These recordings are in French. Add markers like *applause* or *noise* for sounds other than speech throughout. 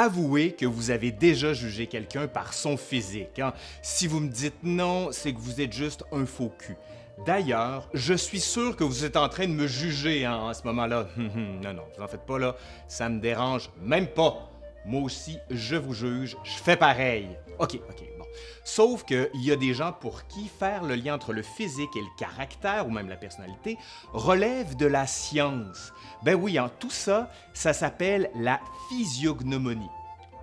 Avouez que vous avez déjà jugé quelqu'un par son physique. hein. Si vous me dites non, c'est que vous êtes juste un faux cul. D'ailleurs, je suis sûr que vous êtes en train de me juger hein, en ce moment-là. Hum, hum, non, non, vous en faites pas là. Ça me dérange même pas. Moi aussi, je vous juge, je fais pareil. OK, OK. Sauf qu'il y a des gens pour qui faire le lien entre le physique et le caractère, ou même la personnalité, relève de la science. Ben oui, en tout ça, ça s'appelle la physiognomonie.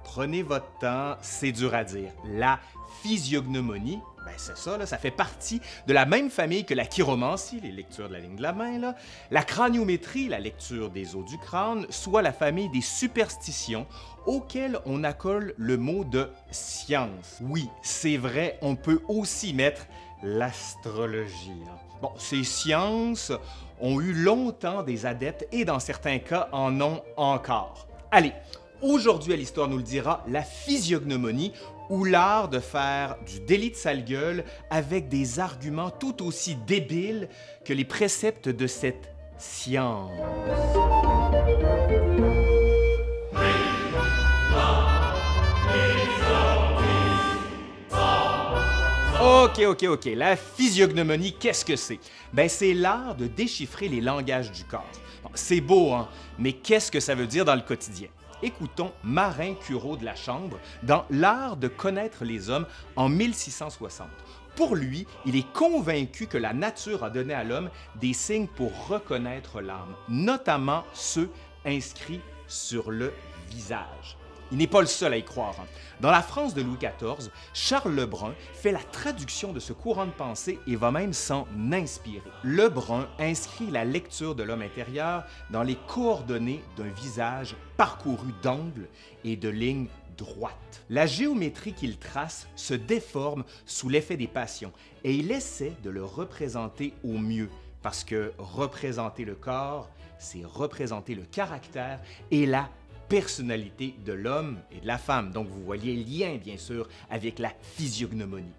Prenez votre temps, c'est dur à dire. La physiognomonie, c'est ça, ça fait partie de la même famille que la chiromancie, les lectures de la ligne de la main, la craniométrie, la lecture des os du crâne, soit la famille des superstitions auxquelles on accole le mot de science. Oui, c'est vrai, on peut aussi mettre l'astrologie. Bon, ces sciences ont eu longtemps des adeptes et dans certains cas en ont encore. Allez, aujourd'hui à l'Histoire nous le dira, la physiognomonie ou l'art de faire du délit de sale gueule avec des arguments tout aussi débiles que les préceptes de cette science. OK, OK, OK. La physiognomonie, qu'est-ce que c'est? Ben, c'est l'art de déchiffrer les langages du corps. C'est beau, hein? Mais qu'est-ce que ça veut dire dans le quotidien? Écoutons Marin Cureau de la Chambre dans L'art de connaître les hommes en 1660. Pour lui, il est convaincu que la nature a donné à l'homme des signes pour reconnaître l'âme, notamment ceux inscrits sur le visage. Il n'est pas le seul à y croire. Dans la France de Louis XIV, Charles Lebrun fait la traduction de ce courant de pensée et va même s'en inspirer. Lebrun inscrit la lecture de l'homme intérieur dans les coordonnées d'un visage parcouru d'angles et de lignes droites. La géométrie qu'il trace se déforme sous l'effet des passions et il essaie de le représenter au mieux parce que représenter le corps, c'est représenter le caractère et la personnalité de l'homme et de la femme. Donc vous voyez lien, bien sûr, avec la physiognomonie.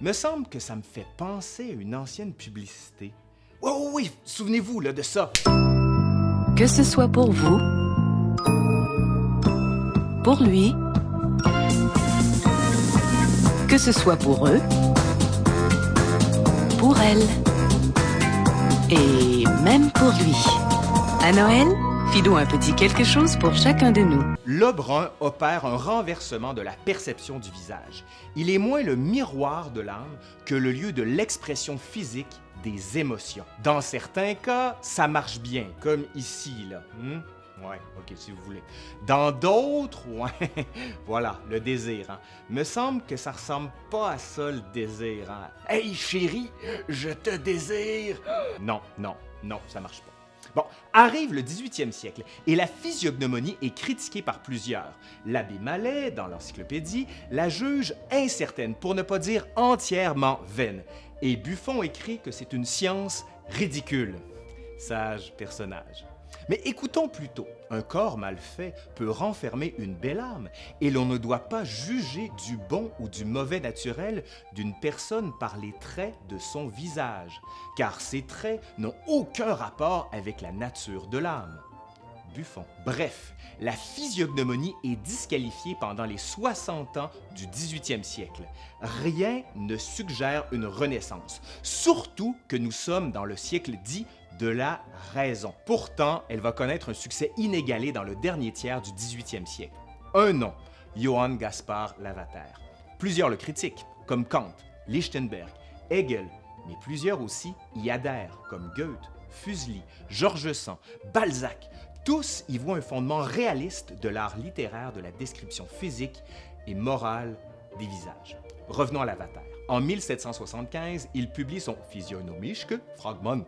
Me semble que ça me fait penser à une ancienne publicité. Oui, oui, oui, souvenez-vous de ça. Que ce soit pour vous, pour lui, que ce soit pour eux, pour elle, et même pour lui. À Noël, filons un petit quelque chose pour chacun de nous. Lebrun opère un renversement de la perception du visage. Il est moins le miroir de l'âme que le lieu de l'expression physique des émotions. Dans certains cas, ça marche bien, comme ici, là. Hmm? Ouais, ok, si vous voulez. Dans d'autres, *laughs* ouais, voilà, le désir. hein. Me semble que ça ressemble pas à ça, le désir. hein. Hey, chérie, je te désire. Non, non, non, ça marche pas. Bon, arrive le 18e siècle et la physiognomonie est critiquée par plusieurs. L'abbé Mallet, dans l'encyclopédie, la juge incertaine, pour ne pas dire entièrement vaine. Et Buffon écrit que c'est une science ridicule. Sage personnage. Mais écoutons plutôt, un corps mal fait peut renfermer une belle âme, et l'on ne doit pas juger du bon ou du mauvais naturel d'une personne par les traits de son visage, car ces traits n'ont aucun rapport avec la nature de l'âme. Buffon. Bref, la physiognomonie est disqualifiée pendant les 60 ans du 18e siècle. Rien ne suggère une renaissance, surtout que nous sommes dans le siècle dit de la raison. Pourtant, elle va connaître un succès inégalé dans le dernier tiers du 18e siècle. Un nom, Johann Gaspard Lavater. Plusieurs le critiquent, comme Kant, Lichtenberg, Hegel, mais plusieurs aussi y adhèrent, comme Goethe, Fuseli, George Sand, Balzac. Tous y voient un fondement réaliste de l'art littéraire de la description physique et morale des visages. Revenons à Lavater. En 1775, il publie son Physiognomische Fragment.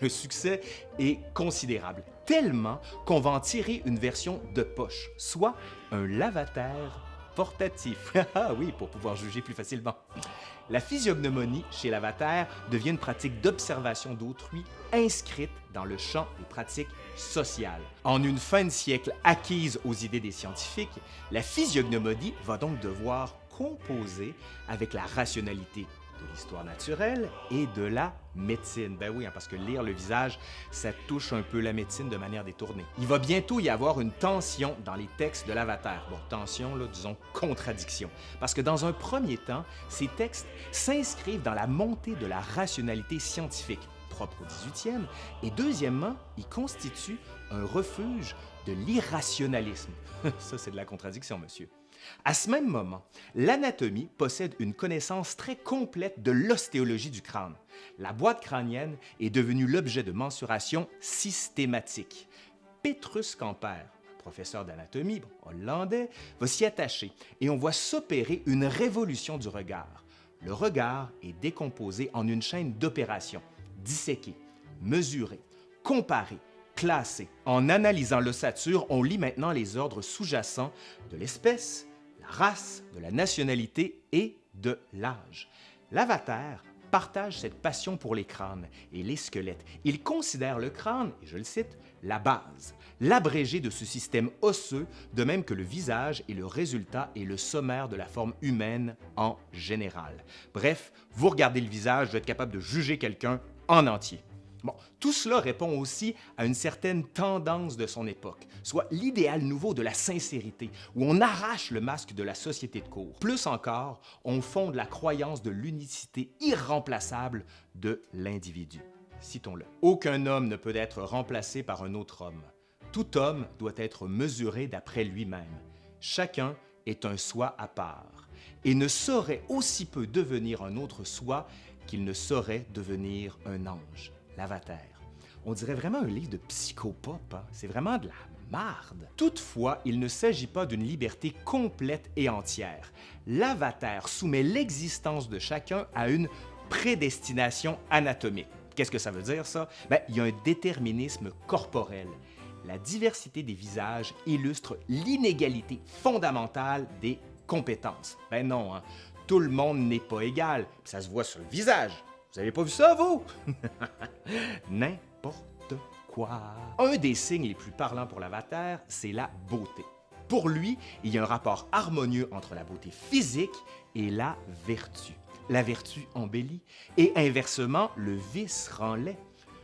Le succès est considérable, tellement qu'on va en tirer une version de poche, soit un lavater portatif. *laughs* Ah oui, pour pouvoir juger plus facilement. La physiognomonie chez Lavater devient une pratique d'observation d'autrui inscrite dans le champ des pratiques sociales. En une fin de siècle acquise aux idées des scientifiques, la physiognomonie va donc devoir composer avec la rationalité de l'histoire naturelle et de la médecine. Ben oui, hein, parce que lire le visage, ça touche un peu la médecine de manière détournée. Il va bientôt y avoir une tension dans les textes de l'Avatar. Bon, tension, là, disons contradiction. Parce que dans un premier temps, ces textes s'inscrivent dans la montée de la rationalité scientifique propre au 18e, et deuxièmement, ils constituent un refuge de l'irrationalisme. *laughs* Ça, c'est de la contradiction, monsieur. À ce même moment, l'anatomie possède une connaissance très complète de l'ostéologie du crâne. La boîte crânienne est devenue l'objet de mensuration systématique. Petrus Camper, professeur d'anatomie hollandais, va s'y attacher et on voit s'opérer une révolution du regard. Le regard est décomposé en une chaîne d'opérations, disséquées, mesurées, comparées, En analysant l'ossature, on lit maintenant les ordres sous-jacents de l'espèce, race, de la nationalité et de l'âge. L'avatar partage cette passion pour les crânes et les squelettes. Il considère le crâne, et je le cite, la base, l'abrégé de ce système osseux, de même que le visage est le résultat et le sommaire de la forme humaine en général. Bref, vous regardez le visage, vous êtes capable de juger quelqu'un en entier. Tout cela répond aussi à une certaine tendance de son époque, soit l'idéal nouveau de la sincérité, où on arrache le masque de la société de cour. Plus encore, on fonde la croyance de l'unicité irremplaçable de l'individu. Citons-le. Aucun homme ne peut être remplacé par un autre homme. Tout homme doit être mesuré d'après lui-même. Chacun est un soi à part et ne saurait aussi peu devenir un autre soi qu'il ne saurait devenir un ange l'Avatar. On dirait vraiment un livre de psychopop, hein. c'est vraiment de la marde. Toutefois, il ne s'agit pas d'une liberté complète et entière. L'Avatar soumet l'existence de chacun à une prédestination anatomique. Qu'est-ce que ça veut dire, ça? Ben, il y a un déterminisme corporel. La diversité des visages illustre l'inégalité fondamentale des compétences. Ben non, hein. tout le monde n'est pas égal, ça se voit sur le visage. Vous avez pas vu ça, vous? *laughs* N'importe quoi. Un des signes les plus parlants pour l'avatar, c'est la beauté. Pour lui, il y a un rapport harmonieux entre la beauté physique et la vertu. La vertu embellit et inversement, le vice rend laid.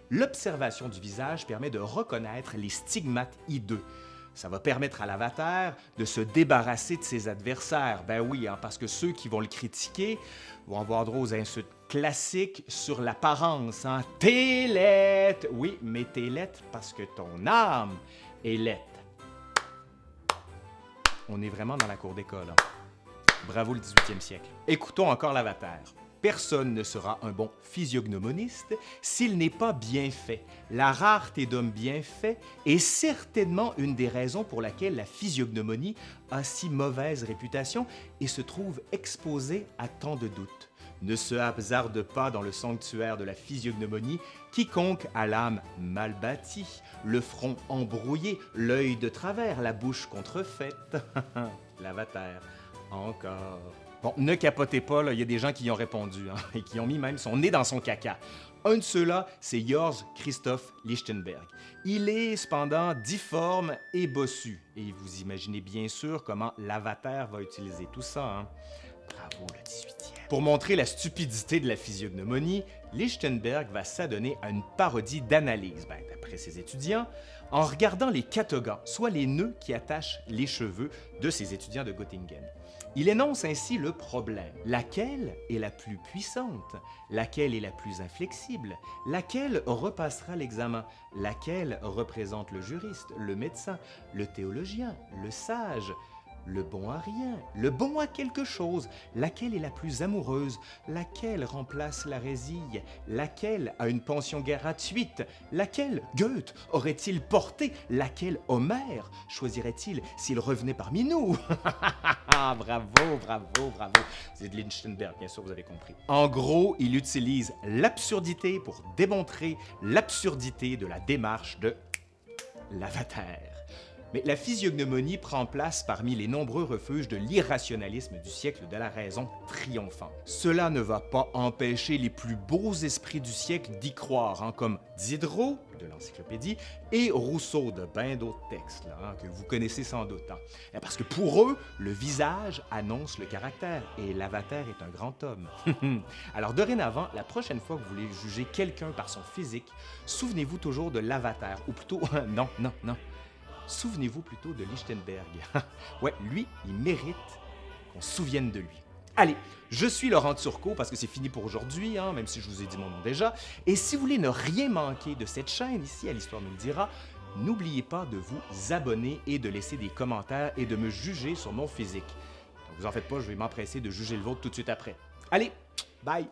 L'observation du visage permet de reconnaître les stigmates hideux, ça va permettre à l'avatar de se débarrasser de ses adversaires. Ben oui, hein, parce que ceux qui vont le critiquer vont avoir droit aux insultes classiques sur l'apparence. Hein. T'es Oui, mais t'es parce que ton âme est laite. On est vraiment dans la cour d'école. Hein. Bravo le 18e siècle. Écoutons encore l'avatar. Personne ne sera un bon physiognomoniste s'il n'est pas bien fait. La rareté d'hommes bien faits est certainement une des raisons pour laquelle la physiognomonie a si mauvaise réputation et se trouve exposée à tant de doutes. Ne se hasarde pas dans le sanctuaire de la physiognomonie quiconque a l'âme mal bâtie, le front embrouillé, l'œil de travers, la bouche contrefaite. *laughs* L'avatar, encore. Bon, ne capotez pas, il y a des gens qui y ont répondu hein, *laughs* et qui ont mis même son nez dans son caca. Un de ceux-là, c'est Jörg Christoph Lichtenberg. Il est cependant difforme et bossu, et vous imaginez bien sûr comment l'avatar va utiliser tout ça. Hein? Bravo le 18e. Pour montrer la stupidité de la physiognomonie, Lichtenberg va s'adonner à une parodie d'analyse, ben, d'après ses étudiants, en regardant les catogans, soit les nœuds qui attachent les cheveux de ses étudiants de Göttingen. Il énonce ainsi le problème. Laquelle est la plus puissante? Laquelle est la plus inflexible? Laquelle repassera l'examen? Laquelle représente le juriste, le médecin, le théologien, le sage? Le bon à rien, le bon à quelque chose, laquelle est la plus amoureuse, laquelle remplace la résille, laquelle a une pension gratuite, laquelle Goethe aurait-il porté, laquelle Homère choisirait-il s'il revenait parmi nous? *laughs* Bravo, bravo, bravo. C'est de Lichtenberg, bien sûr, vous avez compris. En gros, il utilise l'absurdité pour démontrer l'absurdité de la démarche de l'avatar. Mais la physiognomonie prend place parmi les nombreux refuges de l'irrationalisme du siècle de la raison triomphante. Cela ne va pas empêcher les plus beaux esprits du siècle d'y croire, hein, comme Diderot, de l'encyclopédie, et Rousseau de bien d'autres textes hein, que vous connaissez sans doute. hein. Eh, Parce que pour eux, le visage annonce le caractère et l'avatar est un grand homme. *laughs* Alors dorénavant, la prochaine fois que vous voulez juger quelqu'un par son physique, souvenez-vous toujours de l'avatar, ou plutôt, *laughs* non, non, non, souvenez-vous plutôt de Lichtenberg. *laughs* ouais, lui, il mérite qu'on se souvienne de lui. Allez, je suis Laurent Turcot parce que c'est fini pour aujourd'hui, hein, même si je vous ai dit mon nom déjà. Et si vous voulez ne rien manquer de cette chaîne ici, à l'Histoire nous le dira, n'oubliez pas de vous abonner et de laisser des commentaires et de me juger sur mon physique. Donc vous en faites pas, je vais m'empresser de juger le vôtre tout de suite après. Allez, bye!